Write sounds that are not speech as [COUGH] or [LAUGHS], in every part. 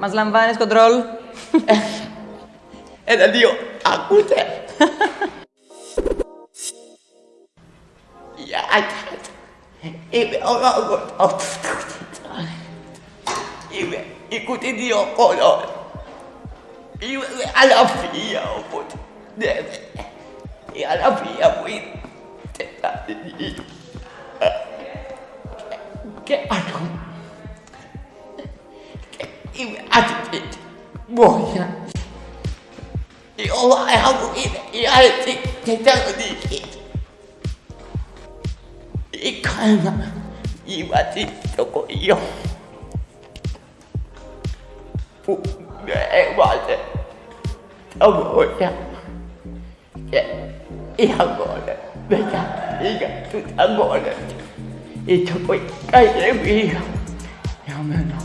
Μας λαμβάνεις κοντρόλ. Ένα, δύο, ακούτε. Γεια σας. Είμαι ο Ρόμποτος. Είμαι η κουτινή ο κόλος. Είμαι με αλαφία, οπότε τα μόρια και οι αγώνες μετά πήγα στους αγώνες. Ήταν πολύ καλή εμπειρία για μένα.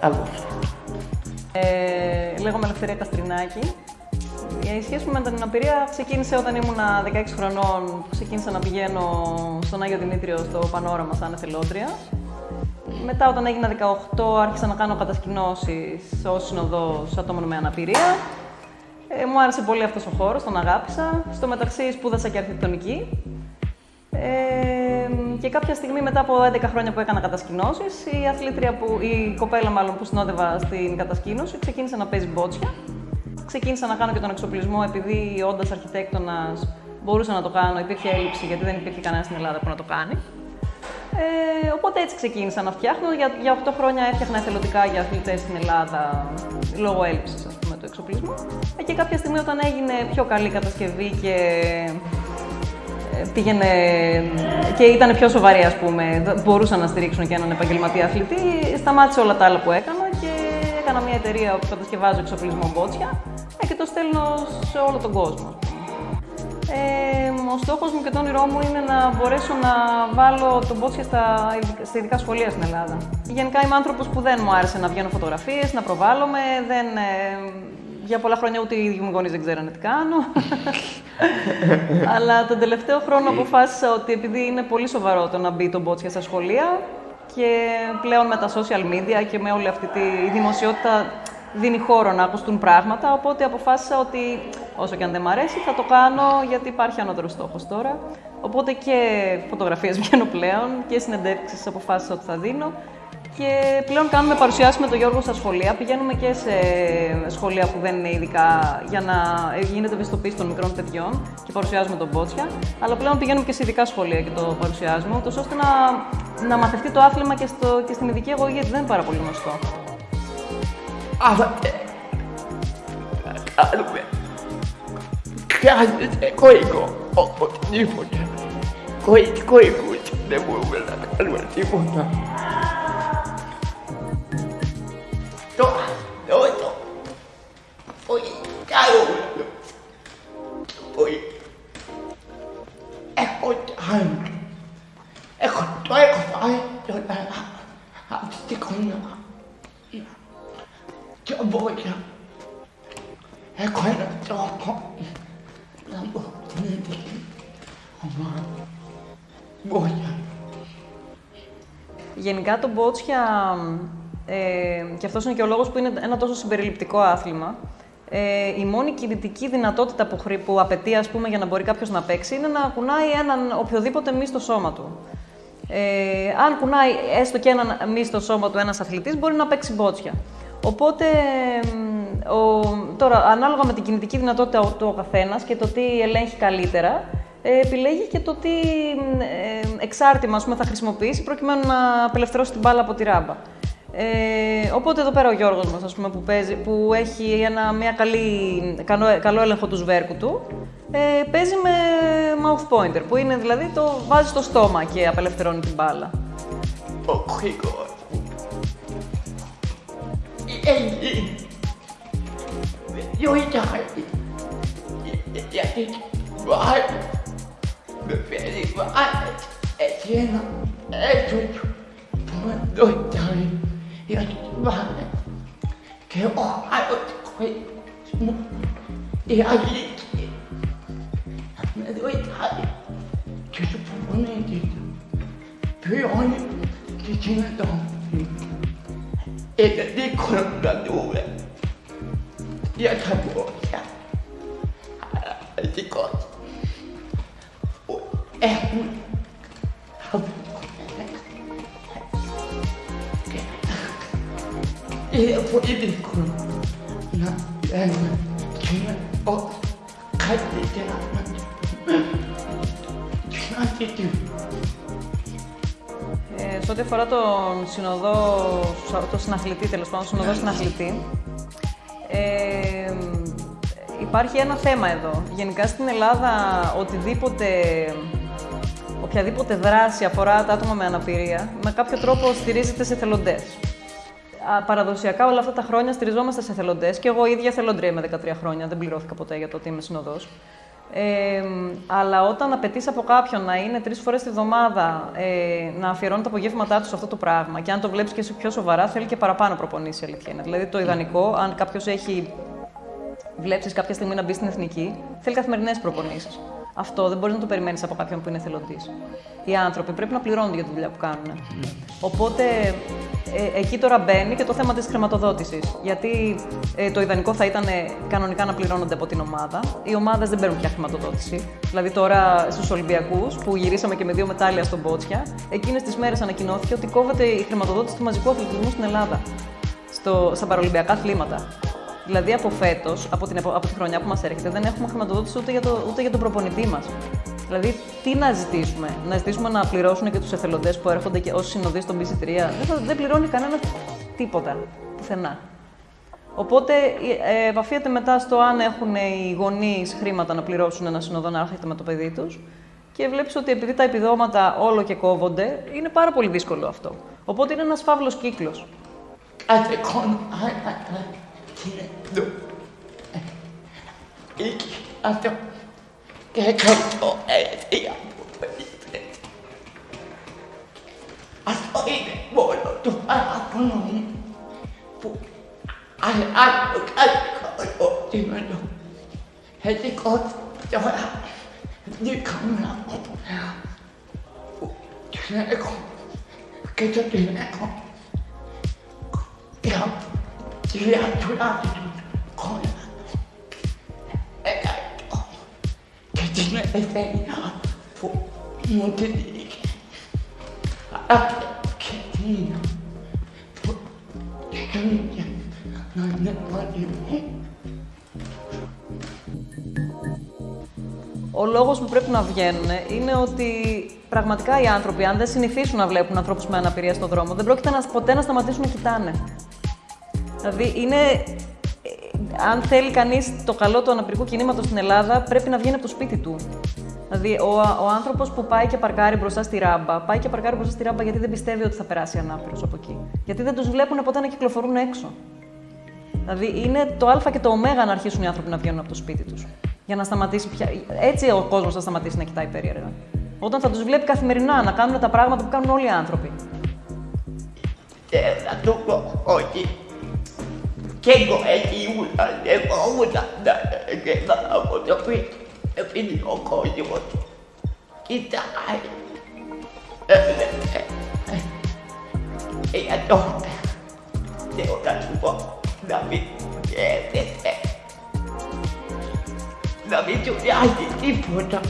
Αυτό. Ε, λέγομαι Ελευθερία Καστρινάκη. Η σχέση μου με την αναπηρία ξεκίνησε όταν ήμουν 16 χρονών, που ξεκίνησα να πηγαίνω στον Άγιο Δημήτριο στο Πανόραμα σαν εθελόντρια. Μετά όταν έγινα 18 άρχισα να κάνω κατασκηνώσεις ως συνοδός ατόμων με αναπηρία. Ε, μου άρεσε πολύ αυτός ο χώρος, τον αγάπησα. Στο μεταξύ σπούδασα και αρχιτεκτονική. Ε, και κάποια στιγμή μετά από 11 χρόνια που έκανα κατασκηνώσεις, η αθλήτρια που, η κοπέλα μάλλον που συνόδευα στην κατασκήνωση, ξεκίνησε να παίζει μπότσια. Ξεκίνησα να κάνω και τον εξοπλισμό επειδή όντας αρχιτέκτονας μπορούσα να το κάνω, υπήρχε έλλειψη γιατί δεν υπήρχε κανένα στην Ελλάδα που να το κάνει. Ε, οπότε έτσι ξεκίνησα να φτιάχνω. Για, για 8 χρόνια έφτιαχνα εθελοντικά για αθλητές στην Ελλάδα λόγω έλλειψης του εξοπλισμού. Ε, και κάποια στιγμή όταν έγινε πιο καλή κατασκευή και ε, πήγαινε και ήταν πιο σοβαρή, ας πούμε, μπορούσαν να στηρίξουν και έναν επαγγελματία αθλητή, σταμάτησε όλα τα άλλα που έκανα και έκανα μια εταιρεία που κατασκευάζω εξοπλισμό μπότσια ε, και το στέλνω σε όλο τον κόσμο. Ε, ο στόχος μου και το όνειρό μου είναι να μπορέσω να βάλω τον μπότσια στα, στα ειδικά σχολεία στην Ελλάδα. Γενικά είμαι άνθρωπος που δεν μου άρεσε να βγαίνω φωτογραφίες, να προβάλλομαι, δεν, ε, για πολλά χρόνια ούτε οι ίδιοι μου γονείς δεν ξέρανε τι κάνω. [LAUGHS] Αλλά τον τελευταίο χρόνο αποφάσισα ότι επειδή είναι πολύ σοβαρό το να μπει το μπότσια στα σχολεία και πλέον με τα social media και με όλη αυτή τη δημοσιότητα δίνει χώρο να ακουστούν πράγματα, οπότε αποφάσισα ότι όσο και αν δεν μ' αρέσει θα το κάνω γιατί υπάρχει ανώτερος στόχος τώρα. Οπότε και φωτογραφίες [LAUGHS] βγαίνω πλέον και συνεντεύξεις αποφάσισα ότι θα δίνω και πλέον κάνουμε παρουσιάσεις με τον Γιώργο στα σχολεία. Πηγαίνουμε και σε σχολεία που δεν είναι ειδικά για να γίνεται ευαισθητοποίηση των μικρών παιδιών και παρουσιάζουμε τον Μπότσια. Αλλά πλέον πηγαίνουμε και σε ειδικά σχολεία και το παρουσιάζουμε, ούτως ώστε να, να μαθευτεί το άθλημα και, στο, και στην ειδική αγωγή, γιατί δεν είναι πάρα πολύ γνωστό. あ待って。あごめん。初めて声行こう。おお日本だ声声行こう。でもごめんなさだ。Γενικά το μπότσια ε, και αυτός είναι και ο λόγος που είναι ένα τόσο συμπεριληπτικό άθλημα. Ε, η μόνη κινητική δυνατότητα που, που απαιτεί ας πούμε, για να μπορεί κάποιος να παίξει είναι να κουνάει έναν οποιοδήποτε μη στο σώμα του. Ε, αν κουνάει έστω και έναν μη στο σώμα του ένας αθλητής, μπορεί να παίξει μπότσια. Οπότε, ο, τώρα, ανάλογα με την κινητική δυνατότητα του ο καθένας και το τι ελέγχει καλύτερα, ε, επιλέγει και το τι ε, εξάρτημα θα χρησιμοποιήσει προκειμένου να απελευθερώσει την μπάλα από τη ράμπα. Ε, οπότε εδώ πέρα ο Γιώργος μας, ας πούμε, που, παίζει, που έχει ένα, μια καλή, καλό, καλό έλεγχο του σβέρκου του, ε, παίζει με mouth pointer, που είναι δηλαδή το βάζει στο στόμα και απελευθερώνει την μπάλα. Ο Γρήγορ. Γιατί βάλει, με φέρει βάλει, έτσι ένα, έτσι, που με δόνταρει. Γιατί πάμε και ο άλλος κόσμο η αλήθεια με βοηθάει και σου προπονείται πληρώνει και γίνεται Είναι δύσκολο να δούμε για τα πόδια. Αλλά δικό έχουν είναι πολύ δύσκολο να λέμε και είναι καλύτερα να τι ε, σε ό,τι αφορά τον συνοδό, το συναθλητή, τέλος πάντων, συνοδό συναθλητή, ε, υπάρχει ένα θέμα εδώ. Γενικά στην Ελλάδα, οτιδήποτε, οποιαδήποτε δράση αφορά τα άτομα με αναπηρία, με κάποιο τρόπο στηρίζεται σε θελοντές. Παραδοσιακά όλα αυτά τα χρόνια στηριζόμαστε σε θελοντές και εγώ ίδια θελοντρία με 13 χρόνια. Δεν πληρώθηκα ποτέ για το ότι είμαι συνοδός. Ε, αλλά όταν απαιτείς από κάποιον να είναι τρεις φορές τη βδομάδα ε, να αφιερώνει τα απογεύματά του σε αυτό το πράγμα και αν το βλέπεις και πιο σοβαρά, θέλει και παραπάνω προπονήσεις. Αλήθεια είναι. Δηλαδή, το ιδανικό, αν κάποιος έχει βλέψει κάποια στιγμή να μπει στην εθνική, θέλει καθημερινές προπονήσεις. Αυτό δεν μπορείς να το περιμένεις από κάποιον που είναι εθελοντής. Οι άνθρωποι πρέπει να πληρώνονται για τη δουλειά που κάνουν. Οπότε ε, εκεί τώρα μπαίνει και το θέμα της χρηματοδότησης. Γιατί ε, το ιδανικό θα ήταν κανονικά να πληρώνονται από την ομάδα. Οι ομάδες δεν παίρνουν πια χρηματοδότηση. Δηλαδή τώρα στους Ολυμπιακούς, που γυρίσαμε και με δύο μετάλλια στον Μπότσια, εκείνες τις μέρες ανακοινώθηκε ότι κόβεται η χρηματοδότηση του μαζικού αθλητισμού στην Ελλάδα. Στο, στα παρολυμπιακά αθλήματα. Δηλαδή από φέτος, από, την, από τη χρονιά που μας έρχεται, δεν έχουμε χρηματοδότηση ούτε για, το, ούτε για τον προπονητή μας. Δηλαδή, τι να ζητήσουμε, να ζητήσουμε να πληρώσουν και τους εθελοντές που έρχονται και ως συνοδοί στον BC3. Δεν, δεν πληρώνει κανένας τίποτα, πουθενά. Οπότε ε, επαφίεται μετά στο αν έχουν οι γονείς χρήματα να πληρώσουν ένα συνοδό να έρχεται με το παιδί τους. Και βλέπεις ότι επειδή τα επιδόματα όλο και κόβονται, είναι πάρα πολύ δύσκολο αυτό. Οπότε είναι ένας φαύλος κύκλος. けれど息あと結婚を得てやもういいねあといいねもうとあとのいいあれあれあれこれを自分のへてこちょらにかむなことやねこけちゃってねこやっ για τρία τουλάχιστον χρόνια. Εκατό και την ελευθερία που μου την είχε. Αλλά και την που θέλει να είναι μαζί μου. Ο λόγος που πρέπει να βγαίνουν είναι ότι πραγματικά οι άνθρωποι, αν δεν συνηθίσουν να βλέπουν ανθρώπους με αναπηρία στον δρόμο, δεν πρόκειται να, ποτέ να σταματήσουν να κοιτάνε. Δηλαδή, είναι. Ε, αν θέλει κανείς το καλό του αναπηρικού κινήματος στην Ελλάδα, πρέπει να βγαίνει από το σπίτι του. Δηλαδή, ο, ο άνθρωπος που πάει και παρκάρει μπροστά στη ράμπα, πάει και παρκάρει μπροστά στη ράμπα γιατί δεν πιστεύει ότι θα περάσει ανάπηρος από εκεί. Γιατί δεν τους βλέπουν ποτέ να κυκλοφορούν έξω. Δηλαδή, είναι το Α και το Ω να αρχίσουν οι άνθρωποι να βγαίνουν από το σπίτι τους. Για να σταματήσει πια. Έτσι ο κόσμος θα σταματήσει να κοιτάει περίεργα. Όταν θα τους βλέπει καθημερινά να κάνουν τα πράγματα που κάνουν όλοι οι άνθρωποι. Και θα του πω ότι και εγώ έτσι ήμουνα, εγώ ήμουνα να από το σπίτι. Επειδή ο κόσμος κοιτάει. Για τότε θέλω να σου πω να μην σκέφτεσαι να μην του νοιάζει τίποτα.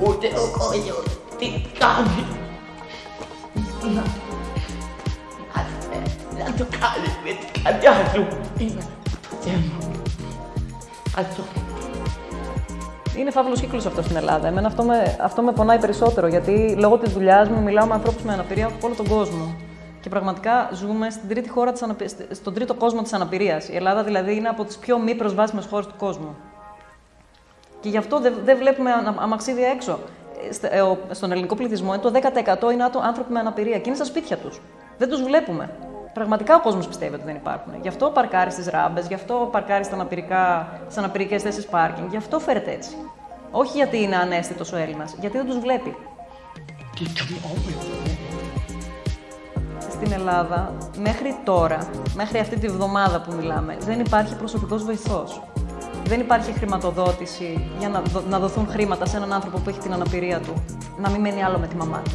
Ούτε ο κόσμος τι κάνει. Να, να το κάνει με την καρδιά σου. Είναι το θέμα. Αυτό. Είναι φαύλος κύκλος αυτό στην Ελλάδα. Εμένα αυτό με, αυτό με πονάει περισσότερο γιατί λόγω της δουλειάς μου μιλάω με ανθρώπους με αναπηρία από όλο τον κόσμο. Και πραγματικά ζούμε στην τρίτη χώρα της αναπη... στον τρίτο κόσμο της αναπηρίας. Η Ελλάδα δηλαδή είναι από τις πιο μη προσβάσιμες χώρες του κόσμου. Και γι' αυτό δεν δε βλέπουμε αμαξίδια έξω. Ε, στον ελληνικό πληθυσμό το 10% είναι άνθρωποι με αναπηρία και είναι στα σπίτια τους. Δεν τους βλέπουμε. Πραγματικά ο κόσμος πιστεύει ότι δεν υπάρχουν. Γι' αυτό παρκάρει στις ράμπες, γι' αυτό παρκάρει στις αναπηρικές θέσεις πάρκινγκ, γι' αυτό φέρεται έτσι. Όχι γιατί είναι ανέστητος ο Έλληνας, γιατί δεν τους βλέπει. Στην Ελλάδα, μέχρι τώρα, μέχρι αυτή τη βδομάδα που μιλάμε, δεν υπάρχει προσωπικός βοηθός δεν υπάρχει χρηματοδότηση για να, να δοθούν χρήματα σε έναν άνθρωπο που έχει την αναπηρία του, να μην μένει άλλο με τη μαμά του.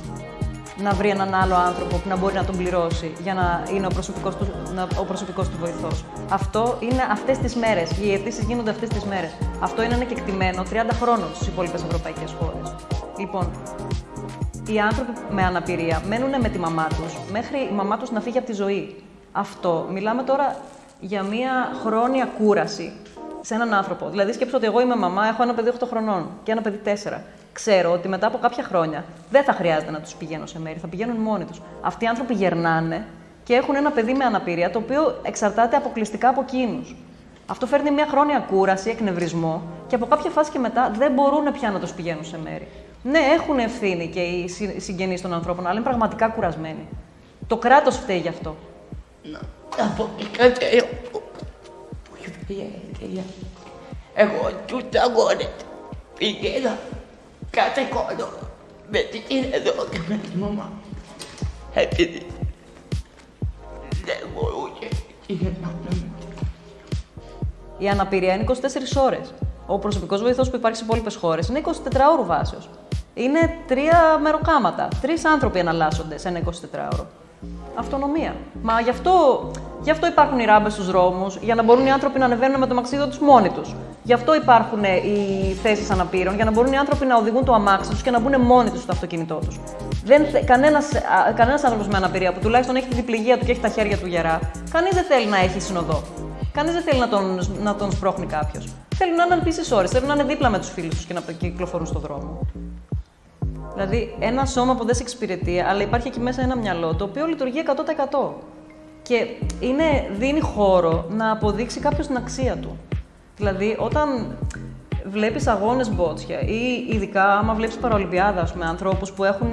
Να βρει έναν άλλο άνθρωπο που να μπορεί να τον πληρώσει για να είναι ο προσωπικός του, να, ο προσωπικός του βοηθός. Αυτό είναι αυτές τις μέρες. Οι αιτήσεις γίνονται αυτές τις μέρες. Αυτό είναι ένα κεκτημένο 30 χρόνων στις υπόλοιπες ευρωπαϊκές χώρες. Λοιπόν, οι άνθρωποι με αναπηρία μένουν με τη μαμά τους μέχρι η μαμά τους να φύγει από τη ζωή. Αυτό, μιλάμε τώρα για μια χρόνια κούραση σε έναν άνθρωπο. Δηλαδή, σκέψω ότι εγώ είμαι μαμά, έχω ένα παιδί 8 χρονών και ένα παιδί 4. Ξέρω ότι μετά από κάποια χρόνια δεν θα χρειάζεται να του πηγαίνω σε μέρη, θα πηγαίνουν μόνοι του. Αυτοί οι άνθρωποι γερνάνε και έχουν ένα παιδί με αναπηρία το οποίο εξαρτάται αποκλειστικά από εκείνου. Αυτό φέρνει μια χρόνια κούραση, εκνευρισμό και από κάποια φάση και μετά δεν μπορούν πια να του πηγαίνουν σε μέρη. Ναι, έχουν ευθύνη και οι συγγενεί των ανθρώπων, αλλά είναι πραγματικά κουρασμένοι. Το κράτο φταίει γι' αυτό. Να πω κάτι εγώ τους αγώνες πηγαίνα κάθε χρόνο με την εδώ και με τη μαμά. Επειδή δεν μπορούσε η Η αναπηρία είναι 24 ώρες. Ο προσωπικός βοηθός που υπάρχει σε υπόλοιπες χώρες είναι 24 ώρο βάσεως. Είναι τρία μεροκάματα. Τρεις άνθρωποι εναλλάσσονται σε ένα 24ωρο. Αυτονομία. Μα γι' αυτό, γι αυτό υπάρχουν οι ράμπες στους δρόμους, για να μπορούν οι άνθρωποι να ανεβαίνουν με το μαξίδιο τους μόνοι τους. Γι' αυτό υπάρχουν οι θέσεις αναπήρων, για να μπορούν οι άνθρωποι να οδηγούν το αμάξι τους και να μπουν μόνοι τους στο αυτοκίνητό τους. Κανένας κανένας άνθρωπος με αναπηρία που τουλάχιστον έχει την πληγία του και έχει τα χέρια του γερά, κανείς δεν θέλει να έχει συνοδό. Κανείς δεν θέλει να τον, να τον σπρώχνει κάποιος. Θέλουν να είναι επίση ώρες, θέλουν να είναι δίπλα με τους φίλους τους και να κυκλοφορούν στον δρόμο. Δηλαδή, ένα σώμα που δεν σε εξυπηρετεί, αλλά υπάρχει εκεί μέσα ένα μυαλό το οποίο λειτουργεί 100%. Και είναι, δίνει χώρο να αποδείξει κάποιος την αξία του. Δηλαδή, όταν βλέπεις αγώνες μπότσια ή ειδικά άμα βλέπεις παραολυμπιάδα με ανθρώπους που έχουν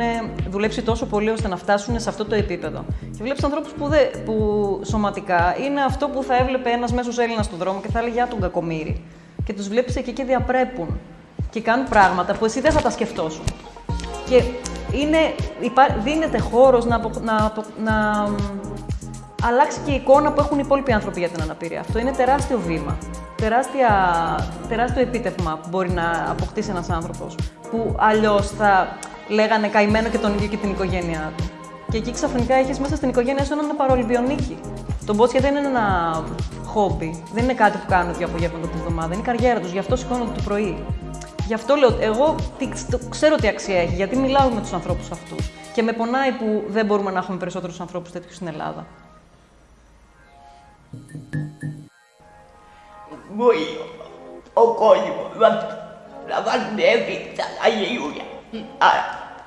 δουλέψει τόσο πολύ ώστε να φτάσουν σε αυτό το επίπεδο. Και βλέπεις ανθρώπους που, που σωματικά είναι αυτό που θα έβλεπε ένας μέσος Έλληνας στον δρόμο και θα έλεγε Για τον κακομύρι. Και τους βλέπεις εκεί και διαπρέπουν. Και κάνουν πράγματα που εσύ δεν θα τα σκεφτόσουν. Και είναι, δίνεται χώρος να, να, να αλλάξει και η εικόνα που έχουν οι υπόλοιποι άνθρωποι για την αναπηρία. Αυτό είναι τεράστιο βήμα. Τεράστια, τεράστιο επίτευγμα που μπορεί να αποκτήσει ένας άνθρωπος, που αλλιώς θα λέγανε καημένο και τον ίδιο και την οικογένειά του. Και εκεί ξαφνικά έχεις μέσα στην οικογένειά σου έναν παρολυμπιονίκη. Το μπότσια δεν είναι ένα χόμπι, δεν είναι κάτι που κάνουν δύο απογεύματα τη εβδομάδα, είναι η καριέρα τους, γι' αυτό σηκώνονται το πρωί. Γι' αυτό λέω, εγώ ξέρω τι αξία έχει, γιατί μιλάω με τους ανθρώπους αυτούς. Και με πονάει που δεν μπορούμε να έχουμε περισσότερους ανθρώπους τέτοιους στην Ελλάδα. Μπορεί ο κόσμο να βαλεύει τα αγιούλια. Αλλά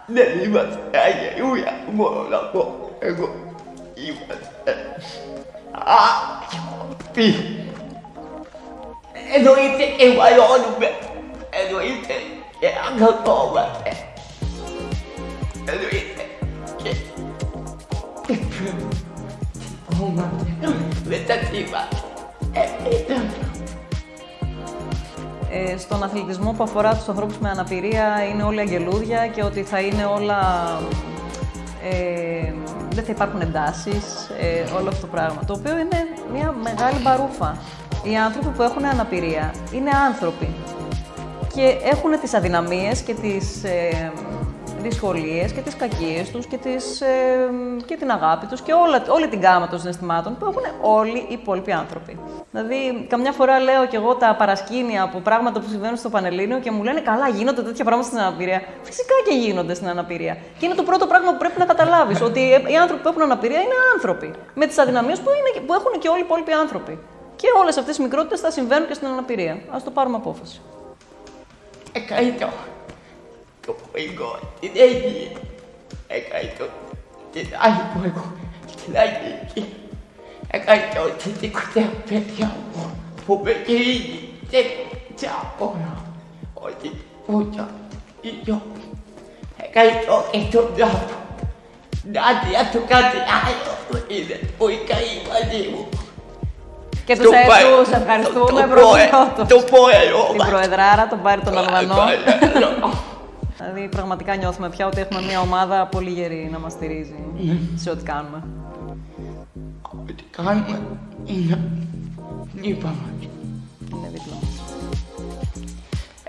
δεν είμαστε αγιούλια, μόνο να πω. Εγώ είμαστε άνθρωποι. Εννοείται και βαλώνουμε. Εννοείται και αγαπώμαστε. Εννοείται και κοιτώμαστε με τα θύματα. Ε, στον αθλητισμό που αφορά τους ανθρώπους με αναπηρία είναι όλα αγγελούδια και ότι θα είναι όλα... Ε, δεν θα υπάρχουν εντάσεις, ε, όλο αυτό το πράγμα, το οποίο είναι μια μεγάλη μπαρούφα. Οι άνθρωποι που έχουν αναπηρία είναι άνθρωποι και έχουν τις αδυναμίες και τις ε, δυσκολίες και τις κακίες τους και, τις, ε, και την αγάπη τους και όλα, όλη την γάμα των συναισθημάτων που έχουν όλοι οι υπόλοιποι άνθρωποι. Δηλαδή, καμιά φορά λέω κι εγώ τα παρασκήνια από πράγματα που συμβαίνουν στο Πανελλήνιο και μου λένε καλά, γίνονται τέτοια πράγματα στην αναπηρία. Φυσικά και γίνονται στην αναπηρία. Και είναι το πρώτο πράγμα που πρέπει να καταλάβεις, ότι οι άνθρωποι που έχουν αναπηρία είναι άνθρωποι. Με τις αδυναμίες που, που έχουν και όλοι οι υπόλοιποι άνθρωποι. Και όλες αυτές οι μικρότητες θα συμβαίνουν και στην αναπηρία. Α το πάρουμε απόφαση. Εκαίτω. Το εγώ την έγινε. Εκαίτω. Την άλλη που εγώ στην Αγγλική. Εκαίτω την τελευταία παιδιά μου που με γίνει και απορώ ότι πούτα η γιο. Εκαίτω και τον Νάτο. Νάτια του κάτι άλλο είναι που η καεί μαζί μου. Και τους, τους ευχαριστούμε πρώτος. Το ποέρο. Την Προεδράρα, τον Πάρη τον Αλβανό. Δηλαδή πραγματικά νιώθουμε πια ότι έχουμε μια ομάδα πολύ γερή να μας στηρίζει σε ό,τι κάνουμε. Ό,τι κάνουμε είναι δίπλα μας. Είναι δίπλα μας.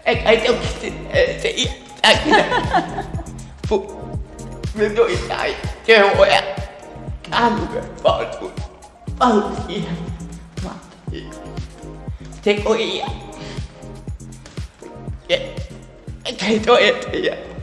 Έκανε και στην ใจตัวเองเถอะ